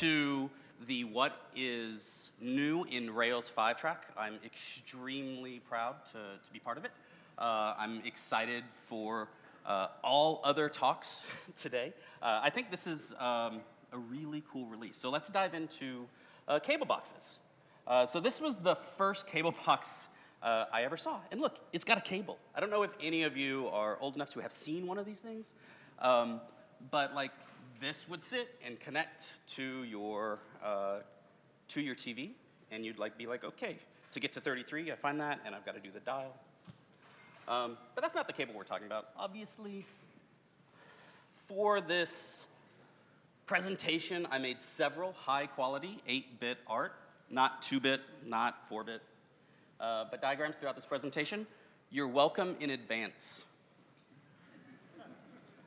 to the what is new in Rails 5 track. I'm extremely proud to, to be part of it. Uh, I'm excited for uh, all other talks today. Uh, I think this is um, a really cool release. So let's dive into uh, cable boxes. Uh, so this was the first cable box uh, I ever saw. And look, it's got a cable. I don't know if any of you are old enough to have seen one of these things, um, but like this would sit and connect to your, uh, to your TV, and you'd like be like, okay, to get to 33, I find that, and I've got to do the dial. Um, but that's not the cable we're talking about. Obviously, for this presentation, I made several high-quality 8-bit art, not 2-bit, not 4-bit, uh, but diagrams throughout this presentation. You're welcome in advance.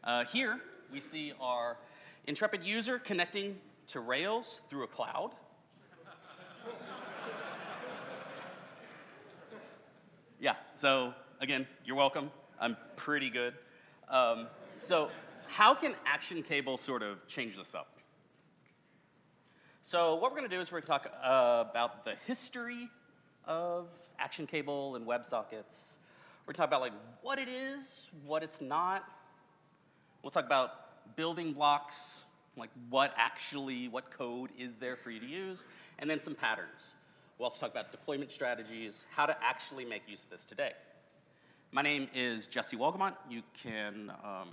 Uh, here, we see our intrepid user connecting to Rails through a cloud. yeah, so again, you're welcome. I'm pretty good. Um, so how can Action Cable sort of change this up? So what we're going to do is we're going to talk uh, about the history of action cable and WebSockets. We're going to talk about like what it is, what it's not. We'll talk about building blocks, like what actually, what code is there for you to use, and then some patterns. We'll also talk about deployment strategies, how to actually make use of this today. My name is Jesse Wolgamott. You can, um,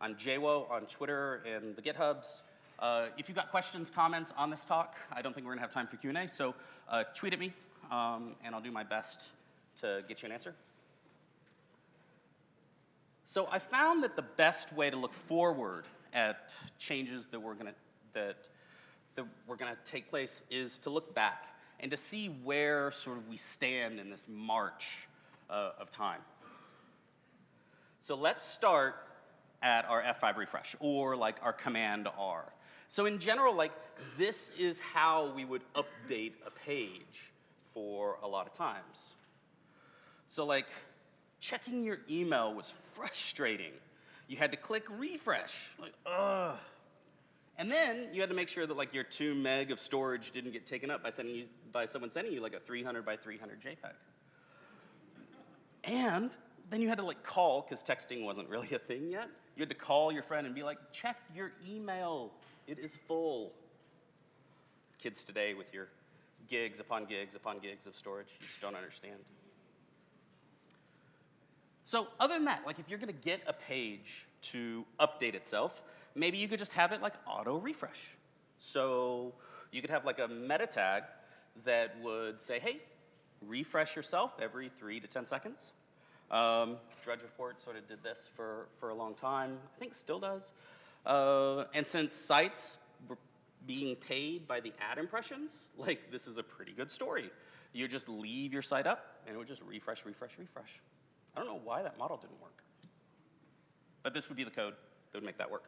I'm JWO on Twitter and the GitHubs. Uh, if you've got questions, comments on this talk, I don't think we're gonna have time for Q&A, so uh, tweet at me, um, and I'll do my best to get you an answer. So I found that the best way to look forward at changes that we're gonna, that, that we're gonna take place is to look back and to see where sort of we stand in this march uh, of time. So let's start at our F5 refresh, or like our command R. So in general, like this is how we would update a page for a lot of times. So like checking your email was frustrating. You had to click refresh, like, ugh. And then you had to make sure that like your two meg of storage didn't get taken up by sending you, by someone sending you like a 300 by 300 JPEG. And then you had to like call, because texting wasn't really a thing yet. You had to call your friend and be like, check your email, it is full. Kids today with your gigs upon gigs upon gigs of storage. You just don't understand. So other than that, like if you're gonna get a page to update itself, maybe you could just have it like auto refresh. So you could have like a meta tag that would say, hey, refresh yourself every three to 10 seconds. Um, Drudge Report sort of did this for, for a long time. I think still does. Uh, and since sites were being paid by the ad impressions, like this is a pretty good story. You just leave your site up and it would just refresh, refresh, refresh. I don't know why that model didn't work. But this would be the code that would make that work.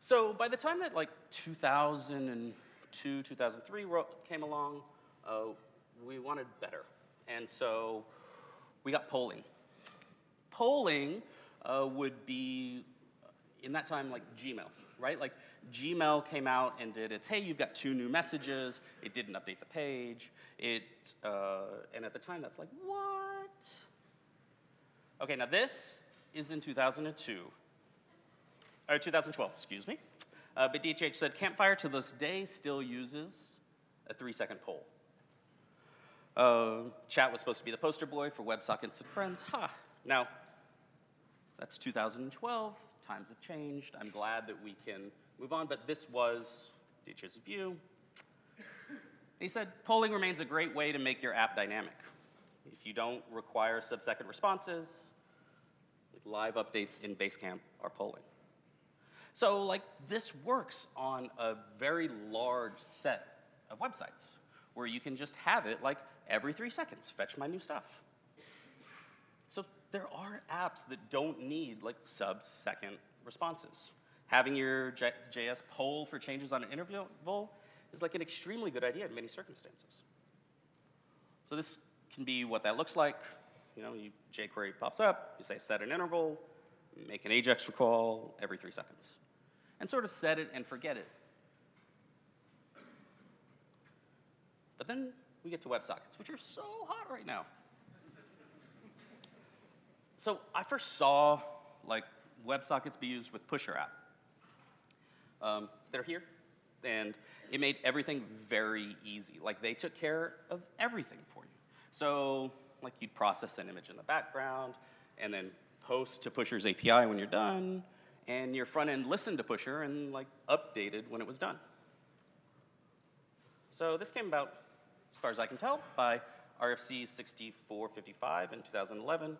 So by the time that like 2002, 2003 came along, uh, we wanted better. And so we got polling. Polling uh, would be, in that time, like Gmail right? Like Gmail came out and did its, hey, you've got two new messages. It didn't update the page. It, uh, and at the time, that's like, what? Okay, now this is in 2002, or 2012, excuse me. Uh, but DHH said Campfire to this day still uses a three second poll. Uh, chat was supposed to be the poster boy for WebSockets and friends. Ha! Huh. Now, that's 2012 times have changed. I'm glad that we can move on, but this was Ditch's view. he said, polling remains a great way to make your app dynamic. If you don't require sub-second responses, live updates in Basecamp are polling. So like this works on a very large set of websites where you can just have it like every three seconds, fetch my new stuff. So there are apps that don't need like sub-second responses. Having your J JS poll for changes on an interval is like an extremely good idea in many circumstances. So this can be what that looks like. You know, you, jQuery pops up, you say set an interval, make an AJAX recall every three seconds, and sort of set it and forget it. But then we get to WebSockets, which are so hot right now. so I first saw like WebSockets be used with Pusher app. Um, they're here, and it made everything very easy. Like they took care of everything for you. So like you'd process an image in the background, and then post to Pusher's API when you're done, and your front end listened to Pusher and like updated when it was done. So this came about, as far as I can tell, by RFC 6455 in 2011.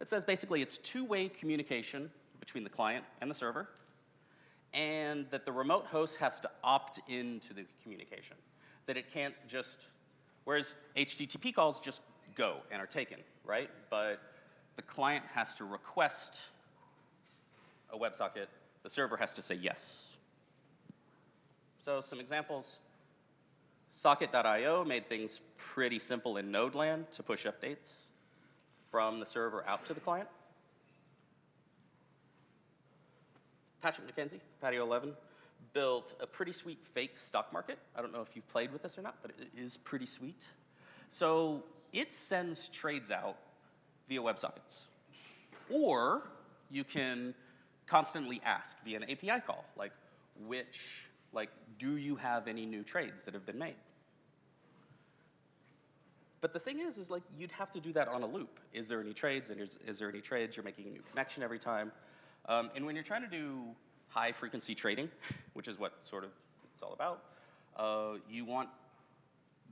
It says basically it's two-way communication between the client and the server, and that the remote host has to opt into the communication. That it can't just, whereas HTTP calls just go and are taken, right? But the client has to request a WebSocket, the server has to say yes. So some examples. Socket.io made things pretty simple in Nodeland to push updates from the server out to the client. Patrick McKenzie, Patio 11, built a pretty sweet fake stock market. I don't know if you've played with this or not, but it is pretty sweet. So it sends trades out via WebSockets. Or you can constantly ask via an API call, like which, like, do you have any new trades that have been made? But the thing is, is like you'd have to do that on a loop. Is there any trades? And is, is there any trades? You're making a new connection every time. Um, and when you're trying to do high frequency trading, which is what sort of it's all about, uh, you want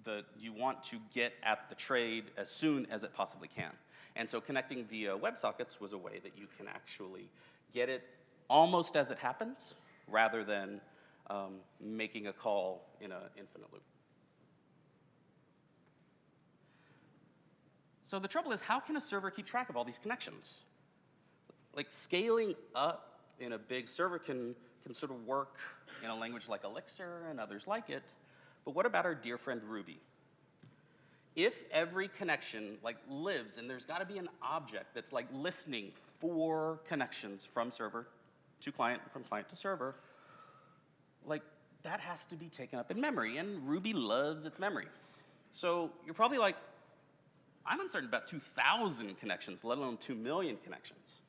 the you want to get at the trade as soon as it possibly can. And so connecting via WebSockets was a way that you can actually get it almost as it happens, rather than um, making a call in an infinite loop. So the trouble is, how can a server keep track of all these connections? Like scaling up in a big server can, can sort of work in a language like Elixir and others like it, but what about our dear friend Ruby? If every connection like lives and there's gotta be an object that's like listening for connections from server to client, from client to server, like that has to be taken up in memory and Ruby loves its memory. So you're probably like, I'm uncertain about 2,000 connections, let alone 2 million connections.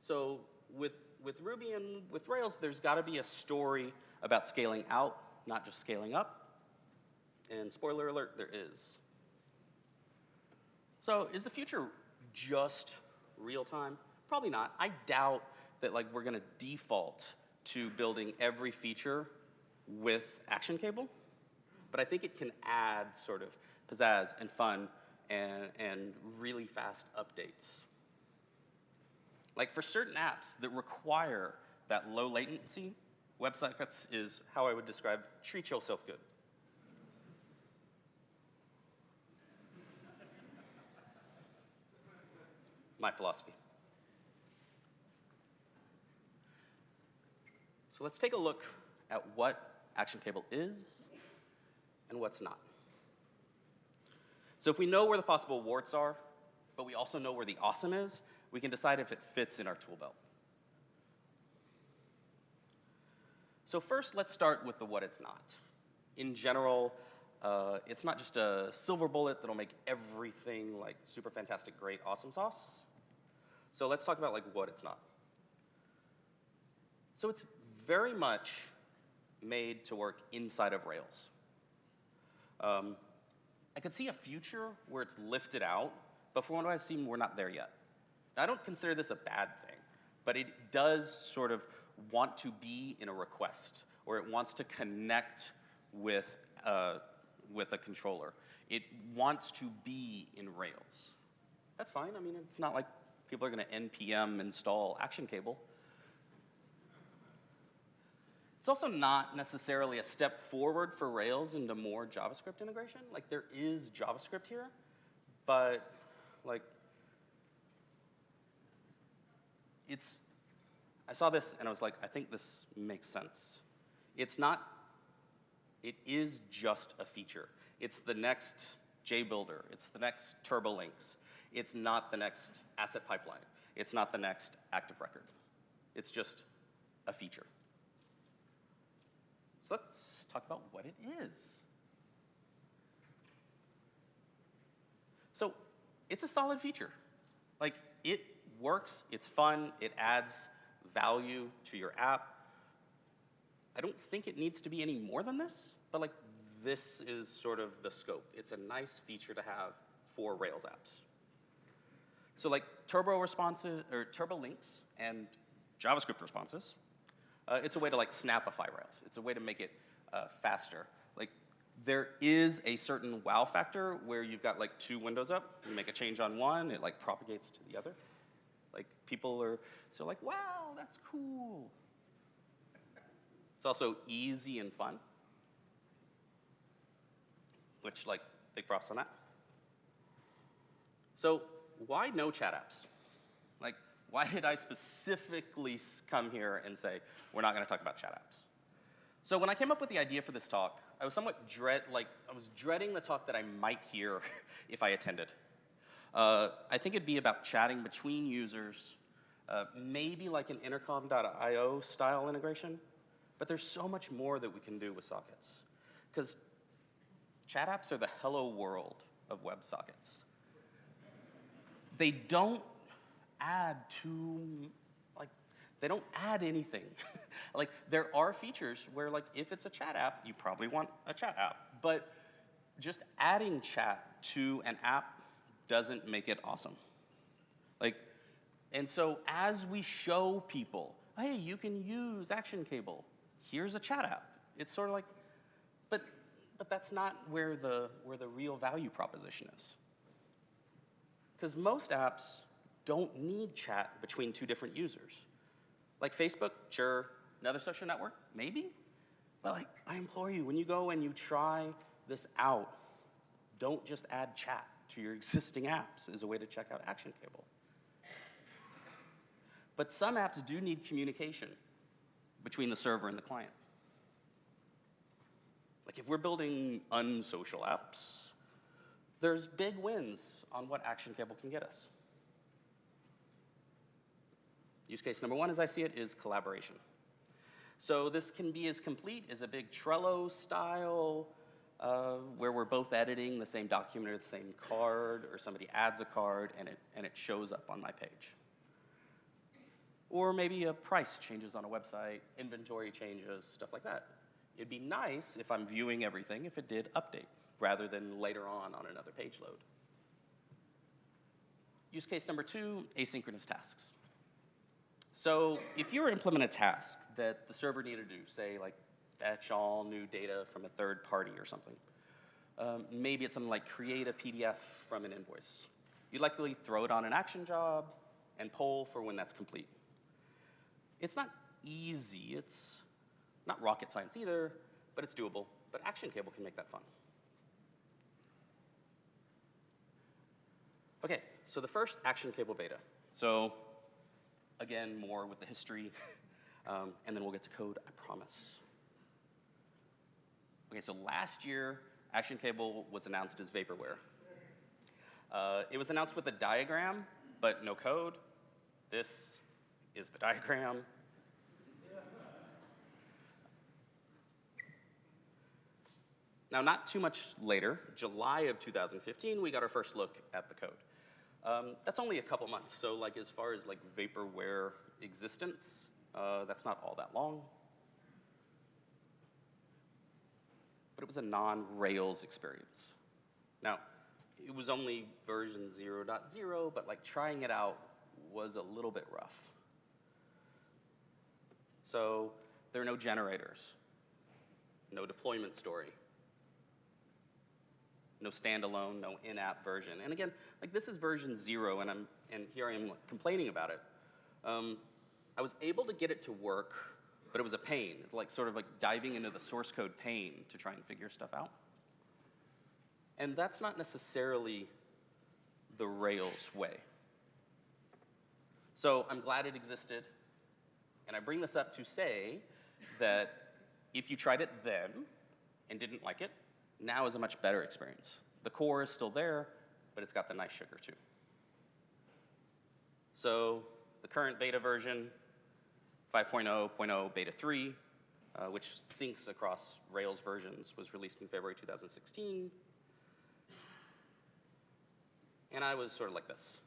So with, with Ruby and with Rails, there's got to be a story about scaling out, not just scaling up. And spoiler alert, there is. So is the future just real time? Probably not. I doubt that like we're going to default to building every feature with Action Cable, but I think it can add sort of pizzazz and fun and, and really fast updates. Like for certain apps that require that low latency, WebSockets is how I would describe treat yourself good. My philosophy. So let's take a look at what Action Cable is and what's not. So if we know where the possible warts are, but we also know where the awesome is, we can decide if it fits in our tool belt. So first, let's start with the what it's not. In general, uh, it's not just a silver bullet that'll make everything like super fantastic, great, awesome sauce. So let's talk about like what it's not. So it's very much made to work inside of Rails. Um, I could see a future where it's lifted out, but from what I've seen, we're not there yet. Now, I don't consider this a bad thing, but it does sort of want to be in a request, or it wants to connect with, uh, with a controller. It wants to be in Rails. That's fine. I mean, it's not like people are going to npm install action cable. It's also not necessarily a step forward for Rails into more JavaScript integration. Like there is JavaScript here, but like it's, I saw this and I was like, I think this makes sense. It's not, it is just a feature. It's the next JBuilder. It's the next TurboLinks. It's not the next asset pipeline. It's not the next active record. It's just a feature. So let's talk about what it is. So it's a solid feature. Like, it works, it's fun, it adds value to your app. I don't think it needs to be any more than this, but like, this is sort of the scope. It's a nice feature to have for Rails apps. So like turbo responses or turbo links and JavaScript responses, uh, it's a way to like snapify Rails. It's a way to make it uh, faster. Like there is a certain wow factor where you've got like two windows up. You make a change on one, it like propagates to the other. Like people are so like, wow, that's cool. It's also easy and fun, which like big props on that. So why no chat apps? Like, why did I specifically come here and say, we're not gonna talk about chat apps? So when I came up with the idea for this talk, I was somewhat dread, like, I was dreading the talk that I might hear if I attended. Uh, I think it'd be about chatting between users, uh, maybe like an intercom.io style integration, but there's so much more that we can do with sockets. Because chat apps are the hello world of WebSockets they don't add to, like, they don't add anything. like, there are features where, like, if it's a chat app, you probably want a chat app. But just adding chat to an app doesn't make it awesome. Like, and so as we show people, hey, you can use Action Cable. Here's a chat app. It's sort of like, but, but that's not where the, where the real value proposition is. Because most apps don't need chat between two different users. Like Facebook, sure, another social network, maybe. But like, I implore you, when you go and you try this out, don't just add chat to your existing apps as a way to check out Action Cable. But some apps do need communication between the server and the client. Like if we're building unsocial apps, there's big wins on what Action Cable can get us. Use case number one, as I see it, is collaboration. So this can be as complete as a big Trello style, where we're both editing the same document or the same card, or somebody adds a card and it, and it shows up on my page. Or maybe a price changes on a website, inventory changes, stuff like that. It'd be nice if I'm viewing everything if it did update rather than later on on another page load. Use case number two, asynchronous tasks. So if you were to implement a task that the server needed to do, say like fetch all new data from a third party or something, um, maybe it's something like create a PDF from an invoice. You'd likely throw it on an action job and poll for when that's complete. It's not easy, it's not rocket science either, but it's doable. But Action Cable can make that fun. Okay, so the first action cable beta. So again, more with the history, um, and then we'll get to code, I promise. Okay, so last year, Action Cable was announced as Vaporware. Uh, it was announced with a diagram, but no code. This is the diagram. Now, not too much later, July of 2015, we got our first look at the code. Um, that's only a couple months, so like as far as like vaporware existence, uh, that's not all that long. But it was a non-Rails experience. Now, it was only version 0.0, but like trying it out was a little bit rough. So there are no generators, no deployment story, no standalone, no in-app version. And again, like this is version zero, and I'm and here I am complaining about it. Um, I was able to get it to work, but it was a pain, like sort of like diving into the source code pain to try and figure stuff out. And that's not necessarily the Rails way. So I'm glad it existed, and I bring this up to say that if you tried it then and didn't like it, now is a much better experience. The core is still there, but it's got the nice sugar too. So the current beta version, 5.0.0 beta 3, uh, which syncs across Rails versions, was released in February 2016. And I was sort of like this.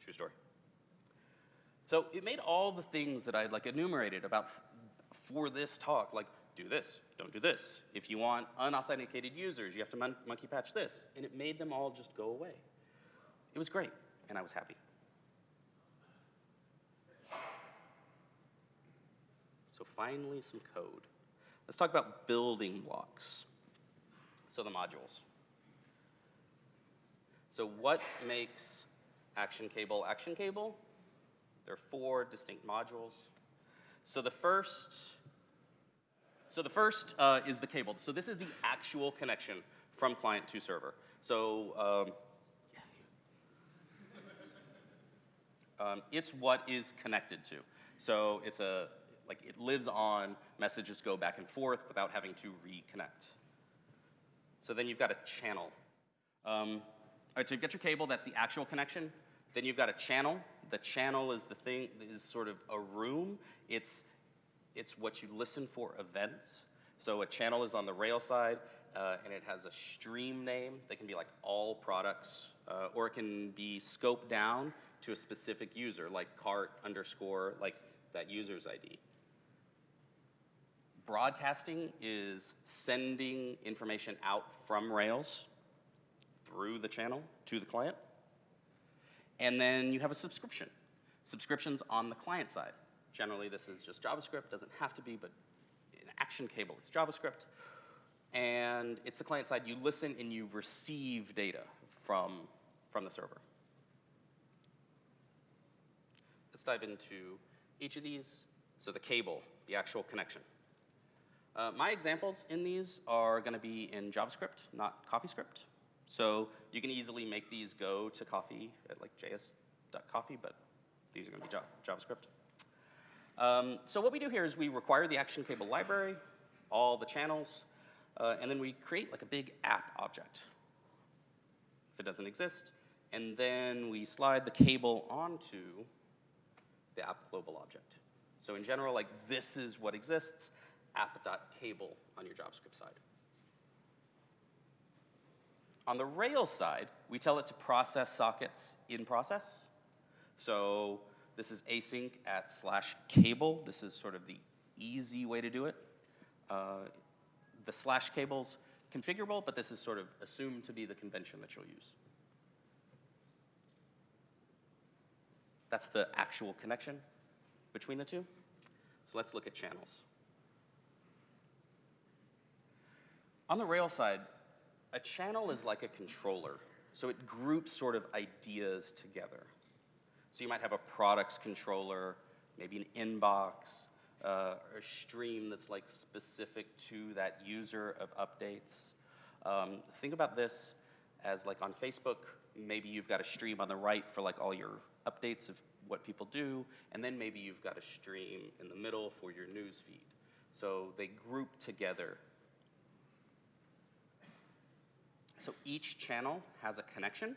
True story. So it made all the things that I like enumerated about for this talk, like do this, don't do this. If you want unauthenticated users, you have to mon- monkey patch this. And it made them all just go away. It was great, and I was happy. So finally, some code. Let's talk about building blocks. So the modules. So what makes Action Cable Action Cable? There are four distinct modules. So the first, so the first uh, is the cable. So this is the actual connection from client to server. So um, um, it's what is connected to. So it's a like it lives on, messages go back and forth without having to reconnect. So then you've got a channel. Um, all right, so you've got your cable, that's the actual connection. Then you've got a channel. The channel is the thing, is sort of a room. It's, it's what you listen for events. So a channel is on the rail side, uh, and it has a stream name. They can be like all products, uh, or it can be scoped down to a specific user, like cart underscore, like that user's ID. Broadcasting is sending information out from Rails through the channel to the client. And then you have a subscription. Subscriptions on the client side. Generally, this is just JavaScript, doesn't have to be, but an Action Cable, it's JavaScript. And it's the client side. You listen and you receive data from, from the server. Let's dive into each of these. So the cable, the actual connection. Uh, my examples in these are going to be in JavaScript, not CoffeeScript. So you can easily make these go to coffee at like js.coffee, but these are going to be JavaScript. Um, so what we do here is we require the action cable library, all the channels, uh, and then we create like a big app object. If it doesn't exist, and then we slide the cable onto the app global object. So in general, like this is what exists, app.cable on your JavaScript side. On the Rails side, we tell it to process sockets in process. So this is async at slash cable. This is sort of the easy way to do it. Uh, the slash cable's configurable, but this is sort of assumed to be the convention that you'll use. That's the actual connection between the two. So let's look at channels. On the Rails side, a channel is like a controller. So it groups sort of ideas together. So you might have a products controller, maybe an inbox, uh, a stream that's like specific to that user of updates. Um, think about this as like on Facebook, maybe you've got a stream on the right for like all your updates of what people do, and then maybe you've got a stream in the middle for your news feed. So they group together So each channel has a connection,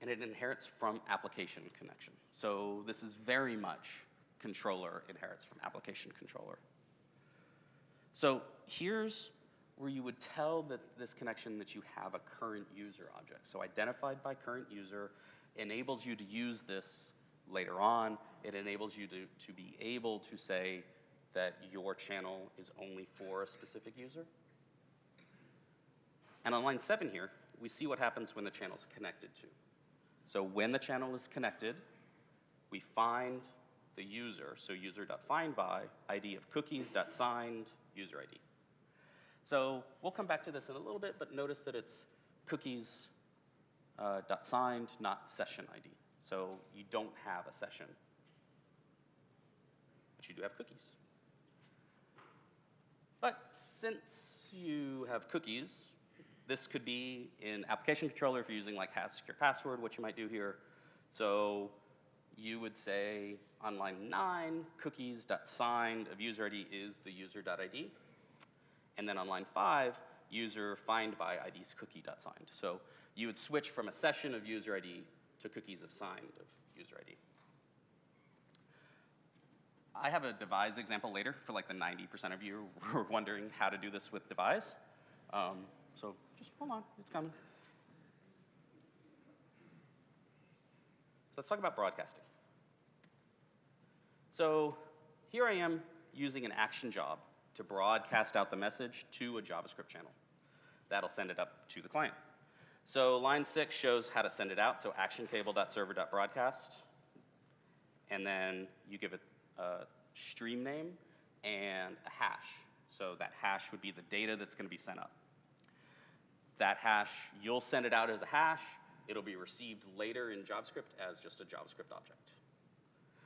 and it inherits from application connection. So this is very much controller inherits from application controller. So here's where you would tell that this connection that you have a current user object. So identified by current user enables you to use this later on. It enables you to, to be able to say that your channel is only for a specific user. And on line seven here, we see what happens when the channel is connected to. So when the channel is connected, we find the user, so user.findBy, ID of cookies.signed, user ID. So we'll come back to this in a little bit, but notice that it's cookies uh, dot signed, not session ID. So you don't have a session, but you do have cookies. But since you have cookies, this could be in application controller if you're using like has secure password, what you might do here. So you would say on line nine, cookies.signed of user ID is the user.id. And then on line five, user find by ID's cookie.signed. So you would switch from a session of user ID to cookies of signed of user ID. I have a devise example later for like the 90% of you who are wondering how to do this with devise. Um, so just hold on, it's coming. So let's talk about broadcasting. So here I am using an action job to broadcast out the message to a JavaScript channel. That'll send it up to the client. So line six shows how to send it out, so actioncable.server.broadcast. And then you give it a stream name and a hash. So that hash would be the data that's gonna be sent up. That hash, you'll send it out as a hash, it'll be received later in JavaScript as just a JavaScript object.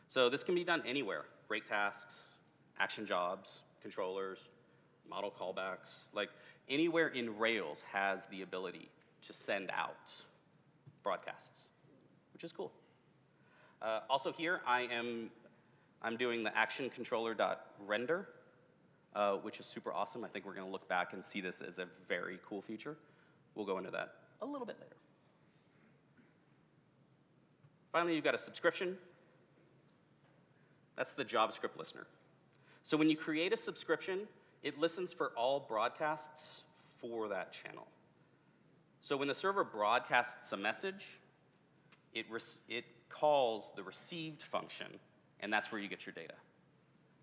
So this can be done anywhere, rake tasks, action jobs, controllers, model callbacks, like anywhere in Rails has the ability to send out broadcasts, which is cool. Uh, also here, I am I'm doing the action controller.render, uh, which is super awesome. I think we're gonna look back and see this as a very cool feature. We'll go into that a little bit later. Finally, you've got a subscription. That's the JavaScript listener. So when you create a subscription, it listens for all broadcasts for that channel. So when the server broadcasts a message, it, it calls the received function, and that's where you get your data.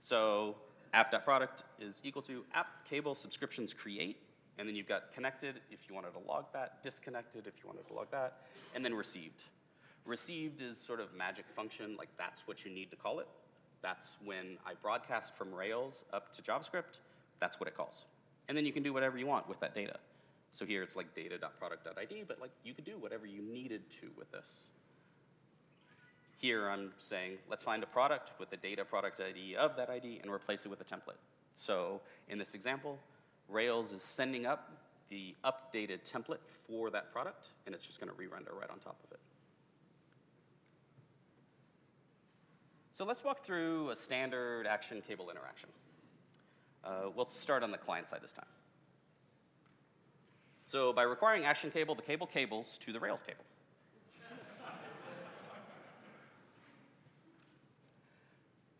So app.product is equal to app cable subscriptions create, and then you've got connected if you wanted to log that, disconnected if you wanted to log that, and then received. Received is sort of magic function, like that's what you need to call it. That's when I broadcast from Rails up to JavaScript, that's what it calls. And then you can do whatever you want with that data. So here it's like data.product.id, but like you could do whatever you needed to with this. Here I'm saying, let's find a product with the data product ID of that ID and replace it with a template. So in this example, Rails is sending up the updated template for that product, and it's just gonna re-render right on top of it. So let's walk through a standard action cable interaction. Uh, we'll start on the client side this time. So by requiring action cable, the cable cables to the Rails cable.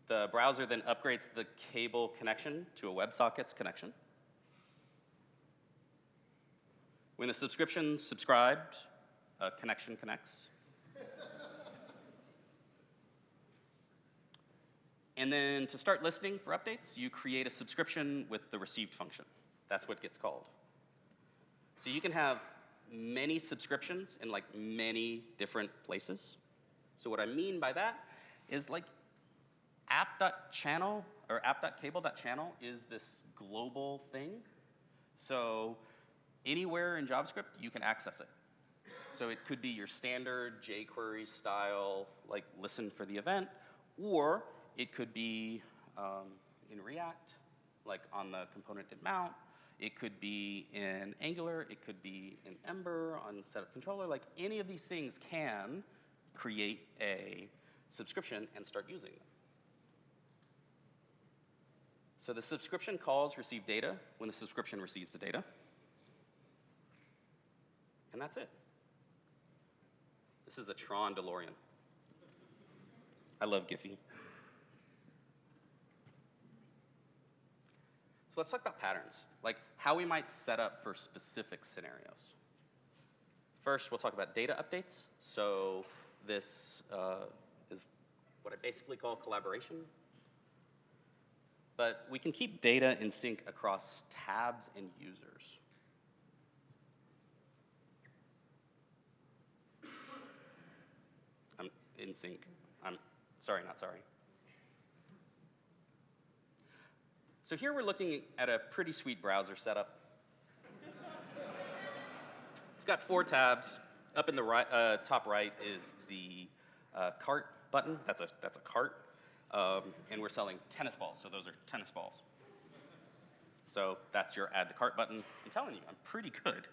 the browser then upgrades the cable connection to a WebSockets connection. When the subscription's subscribed, a connection connects. And then to start listening for updates, you create a subscription with the received function. That's what gets called. So you can have many subscriptions in like many different places. So what I mean by that is like app.channel or app.cable.channel is this global thing. So anywhere in JavaScript, you can access it. So it could be your standard jQuery style, like listen for the event, or it could be um, in React, like on the component did mount. It could be in Angular. It could be in Ember on setup controller. Like any of these things can create a subscription and start using them. So the subscription calls receive data when the subscription receives the data. And that's it. This is a Tron DeLorean. I love Giphy. So let's talk about patterns, like how we might set up for specific scenarios. First, we'll talk about data updates. So this uh, is what I basically call collaboration. But we can keep data in sync across tabs and users. I'm in sync. I'm sorry, not sorry. So here we're looking at a pretty sweet browser setup. it's got four tabs. Up in the right, uh, top right is the uh, cart button. That's a, that's a cart. Um, and we're selling tennis balls, so those are tennis balls. So that's your add to cart button. I'm telling you, I'm pretty good.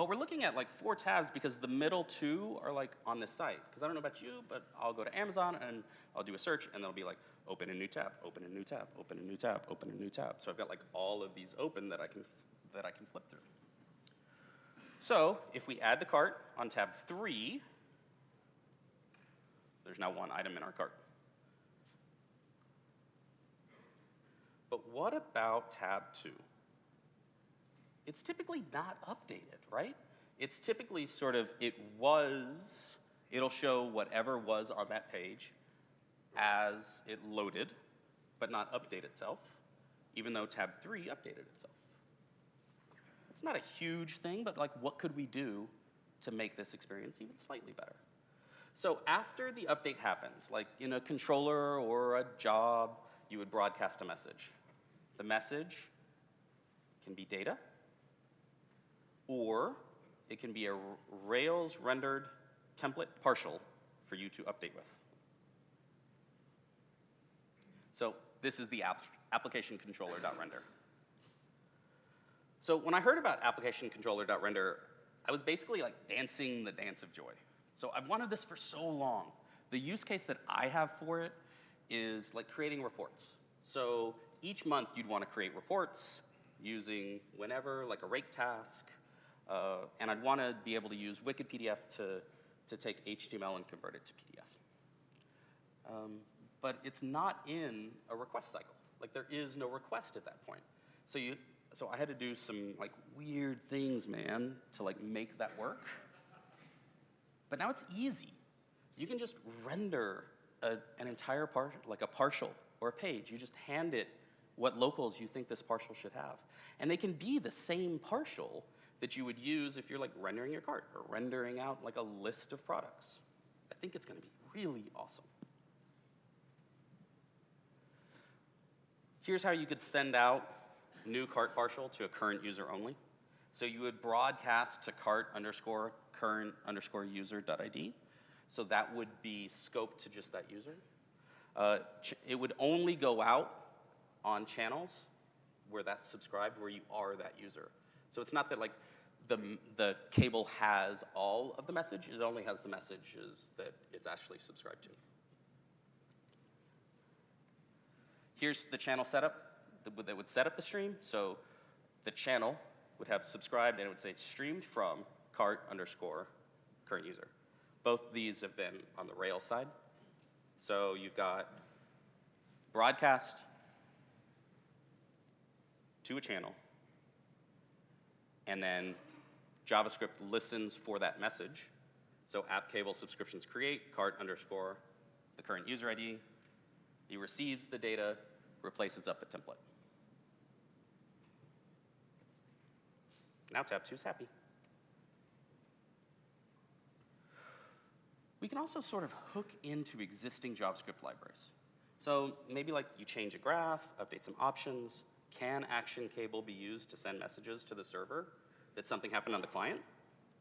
But we're looking at like four tabs because the middle two are like on this site. Because I don't know about you, but I'll go to Amazon and I'll do a search and it'll be like, open a new tab, open a new tab, open a new tab, open a new tab. So I've got like all of these open that I can, that I can flip through. So if we add the cart on tab three, there's now one item in our cart. But what about tab two? It's typically not updated, right? It's typically sort of, it was, it'll show whatever was on that page as it loaded, but not update itself, even though tab three updated itself. It's not a huge thing, but like what could we do to make this experience even slightly better? So after the update happens, like in a controller or a job, you would broadcast a message. The message can be data, or it can be a Rails rendered template partial for you to update with. So this is the app application controller.render. So when I heard about application controller.render, I was basically like dancing the dance of joy. So I've wanted this for so long. The use case that I have for it is like creating reports. So each month you'd want to create reports using whenever, like a rake task, uh, and I'd want to be able to use WickedPDF to, to take HTML and convert it to PDF. Um, but it's not in a request cycle. Like there is no request at that point. So you, so I had to do some like weird things, man, to like make that work. But now it's easy. You can just render a, an entire part, like a partial or a page. You just hand it what locals you think this partial should have. And they can be the same partial that you would use if you're like rendering your cart or rendering out like a list of products. I think it's gonna be really awesome. Here's how you could send out new cart partial to a current user only. So you would broadcast to cart underscore current underscore user.id. So that would be scoped to just that user. Uh, it would only go out on channels where that's subscribed, where you are that user. So it's not that like the, the cable has all of the message, it only has the messages that it's actually subscribed to. Here's the channel setup that would set up the stream. So the channel would have subscribed and it would say streamed from cart underscore current user. Both these have been on the Rails side. So you've got broadcast to a channel, and then JavaScript listens for that message. So app cable subscriptions create, cart underscore the current user ID. He receives the data, replaces up the template. Now tab two is happy. We can also sort of hook into existing JavaScript libraries. So maybe like you change a graph, update some options. Can action cable be used to send messages to the server something happened on the client?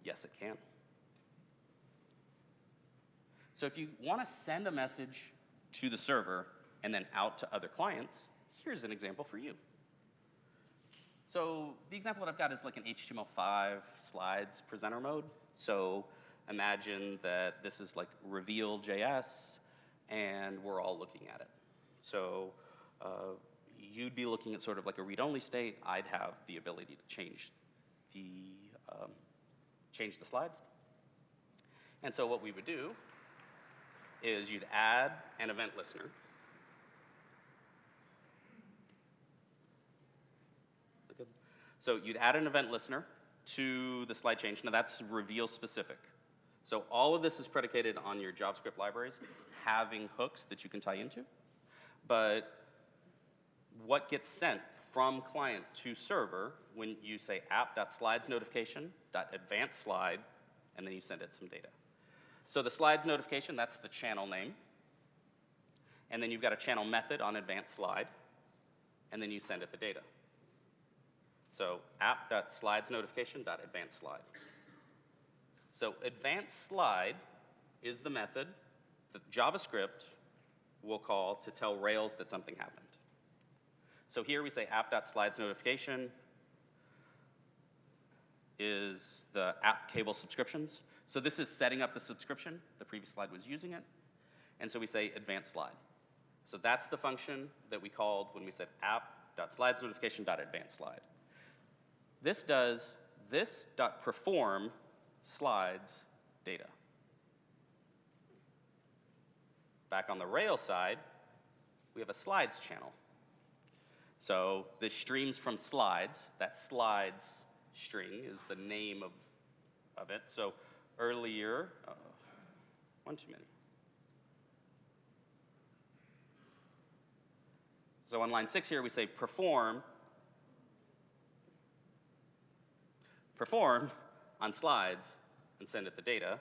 Yes, it can. So if you want to send a message to the server and then out to other clients, here's an example for you. So the example that I've got is like an HTML5 slides presenter mode. So imagine that this is like reveal.js and we're all looking at it. So uh, you'd be looking at sort of like a read-only state. I'd have the ability to change the, um, change the slides. And so what we would do is you'd add an event listener So you'd add an event listener to the slide change. Now that's reveal specific. So all of this is predicated on your JavaScript libraries having hooks that you can tie into. But what gets sent from client to server when you say app.slides notification advanced slide, and then you send it some data. So the slides notification, that's the channel name. And then you've got a channel method on advanced slide, and then you send it the data. So app.slidesNotification.advancedSlide. So advanced slide is the method that JavaScript will call to tell Rails that something happened. So here we say app.slidesNotification is the app cable subscriptions. So this is setting up the subscription. The previous slide was using it. And so we say advanced slide. So that's the function that we called when we said app.slidesNotification.advanced slide. This does this dot perform slides data. Back on the Rails side, we have a slides channel. So this streams from slides. That slides string is the name of, of it. So earlier, uh, one too many. So on line six here, we say perform, perform on slides and send it the data.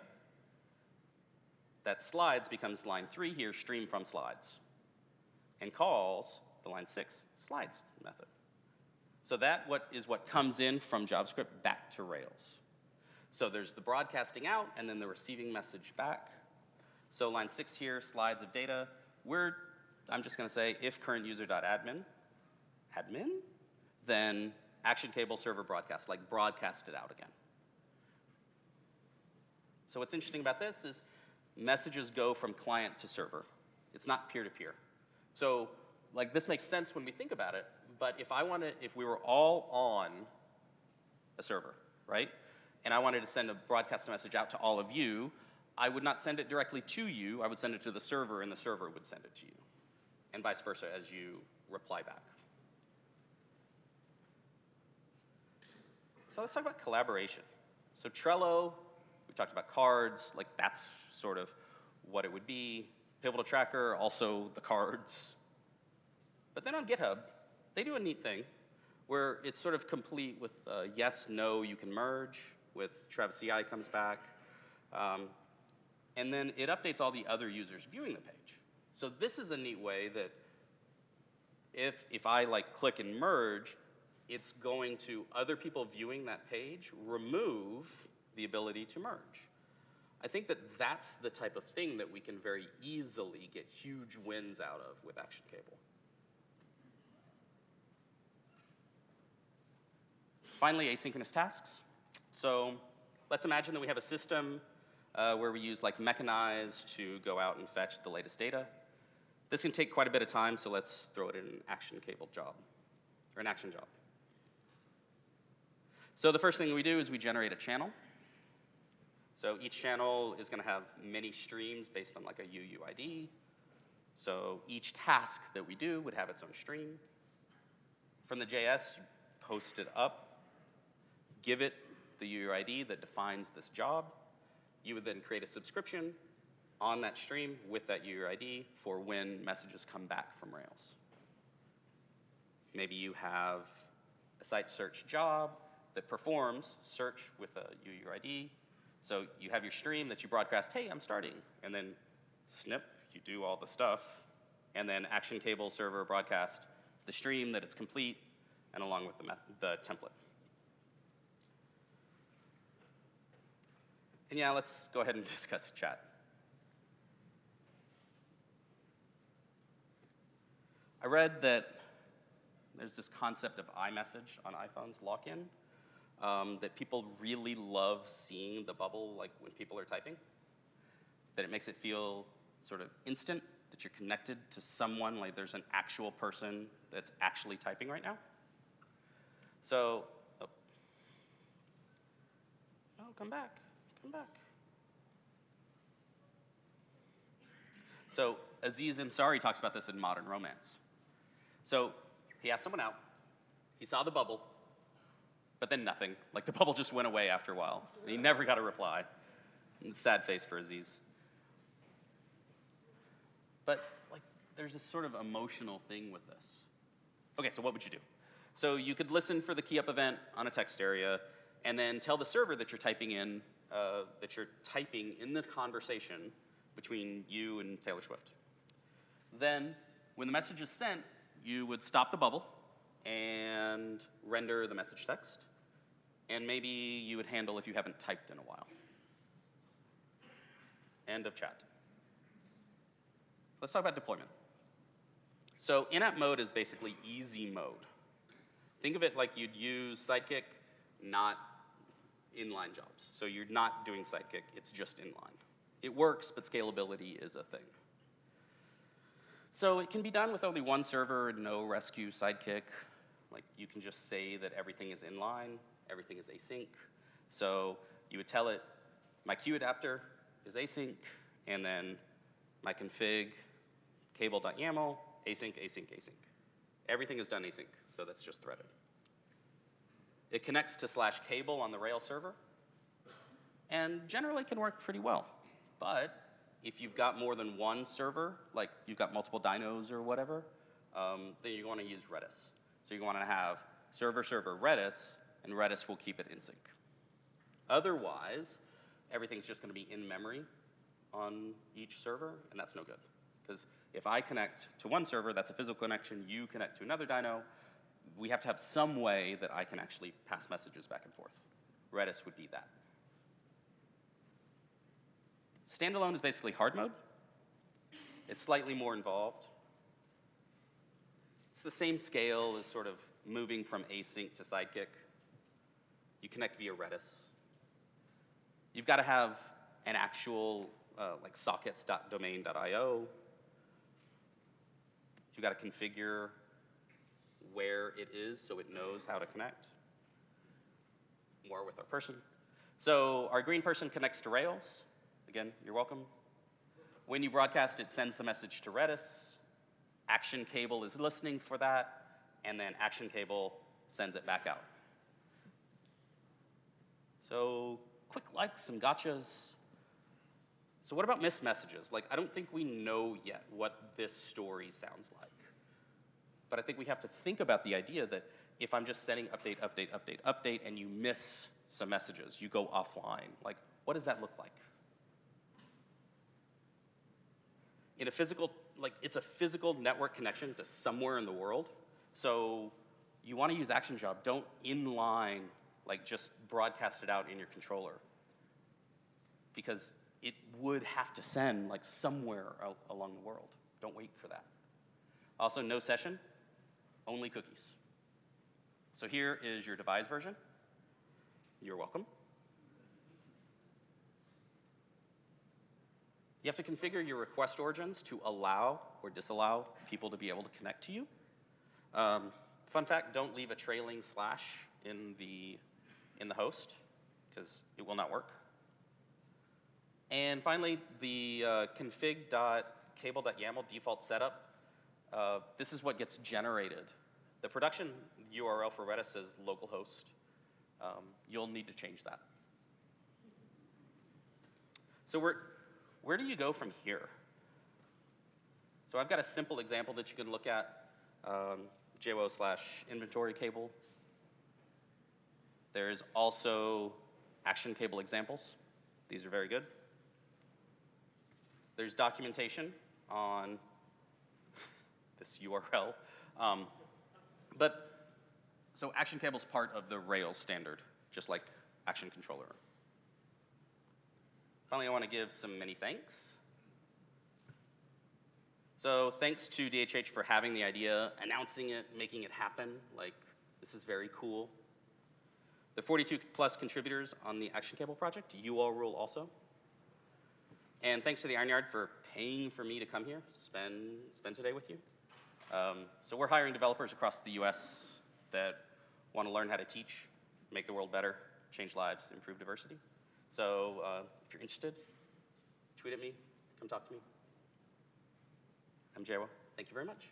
That slides becomes line three here, stream from slides, and calls the line six slides method. So that what is what comes in from JavaScript back to Rails. So there's the broadcasting out and then the receiving message back. So line six here, slides of data. We're I'm just going to say if current user.admin, admin, then action cable server broadcast, like broadcast it out again. So what's interesting about this is messages go from client to server. It's not peer-to-peer. -peer. So like this makes sense when we think about it, but if I wanted, if we were all on a server, right? And I wanted to send a broadcast message out to all of you, I would not send it directly to you, I would send it to the server and the server would send it to you and vice versa as you reply back. So let's talk about collaboration. So Trello, we talked about cards, like that's sort of what it would be. Pivotal Tracker, also the cards. But then on GitHub, they do a neat thing where it's sort of complete with uh, yes, no, you can merge, with Travis CI comes back. Um, and then it updates all the other users viewing the page. So this is a neat way that if, if I like click and merge, it's going to other people viewing that page remove the ability to merge. I think that that's the type of thing that we can very easily get huge wins out of with Action Cable. Finally, asynchronous tasks. So let's imagine that we have a system uh, where we use like Mechanize to go out and fetch the latest data. This can take quite a bit of time, so let's throw it in an action cable job, or an action job. So the first thing we do is we generate a channel. So each channel is going to have many streams based on like a UUID. So each task that we do would have its own stream. From the JS, post it up, give it the UUID that defines this job. You would then create a subscription on that stream with that UUID for when messages come back from Rails. Maybe you have a site search job that performs search with a UUID. So you have your stream that you broadcast, hey, I'm starting. And then snip, you do all the stuff. And then action cable server broadcast the stream that it's complete and along with the, the template. And yeah, let's go ahead and discuss chat. I read that there's this concept of iMessage on iPhones, lock-in, um, that people really love seeing the bubble like when people are typing, that it makes it feel sort of instant, that you're connected to someone, like there's an actual person that's actually typing right now. So, oh, oh come back, So Aziz Ansari talks about this in Modern Romance. So he asked someone out, he saw the bubble, but then nothing. Like the bubble just went away after a while. And he never got a reply. sad face for Aziz. But like there's this sort of emotional thing with this. Okay, so what would you do? So you could listen for the key up event on a text area and then tell the server that you're typing in, uh, that you're typing in the conversation between you and Taylor Swift. Then when the message is sent, you would stop the bubble and render the message text. And maybe you would handle if you haven't typed in a while. End of chat. Let's talk about deployment. So in-app mode is basically easy mode. Think of it like you'd use Sidekiq, not inline jobs. So you're not doing Sidekiq, it's just inline. It works, but scalability is a thing. So it can be done with only one server, and no Resque Sidekiq. Like you can just say that everything is inline, everything is async. So you would tell it, my queue adapter is async, and then my config cable.yaml, async, async, async. Everything is done async, so that's just threaded. It connects to slash cable on the Rails server, and generally can work pretty well. But if you've got more than one server, like you've got multiple dynos or whatever, um, then you want to use Redis. So you want to have server server Redis, and Redis will keep it in sync. Otherwise, everything's just going to be in memory on each server, and that's no good. Because if I connect to one server, that's a physical connection, you connect to another dyno, we have to have some way that I can actually pass messages back and forth. Redis would be that. Standalone is basically hard mode. It's slightly more involved. It's the same scale as sort of moving from async to Sidekiq. You connect via Redis. You've got to have an actual uh, like sockets.domain.io. You've got to configure where it is so it knows how to connect. More with our person. So our green person connects to Rails. Again, you're welcome. When you broadcast, it sends the message to Redis. Action cable is listening for that, and then action cable sends it back out. So quick likes, some gotchas. So what about missed messages? Like, I don't think we know yet what this story sounds like. But I think we have to think about the idea that if I'm just sending update, update, update, update, and you miss some messages, you go offline, like, what does that look like? In a physical, like, it's a physical network connection to somewhere in the world. So you want to use Action Job. Don't inline, like, just broadcast it out in your controller. Because it would have to send, like, somewhere along the world. Don't wait for that. Also, no session only cookies. So here is your Devise version. You're welcome. You have to configure your request origins to allow or disallow people to be able to connect to you. Um, fun fact, don't leave a trailing slash in the, in the host, because it will not work. And finally, the uh, config.cable.yaml default setup, uh, this is what gets generated the production URL for Redis says localhost. Um, you'll need to change that. So where, where do you go from here? So I've got a simple example that you can look at, um, JWO slash inventory cable. There's also action cable examples. These are very good. There's documentation on this URL. Um, but, so Action Cable is part of the Rails standard, just like Action Controller. Finally, I want to give some many thanks. So thanks to DHH for having the idea, announcing it, making it happen. Like, this is very cool. The 42 plus contributors on the Action Cable project, you all rule also. And thanks to the Iron Yard for paying for me to come here, spend, spend today with you. Um, so we're hiring developers across the US that want to learn how to teach, make the world better, change lives, improve diversity. So uh, if you're interested, tweet at me, come talk to me. I'm JWO. Thank you very much.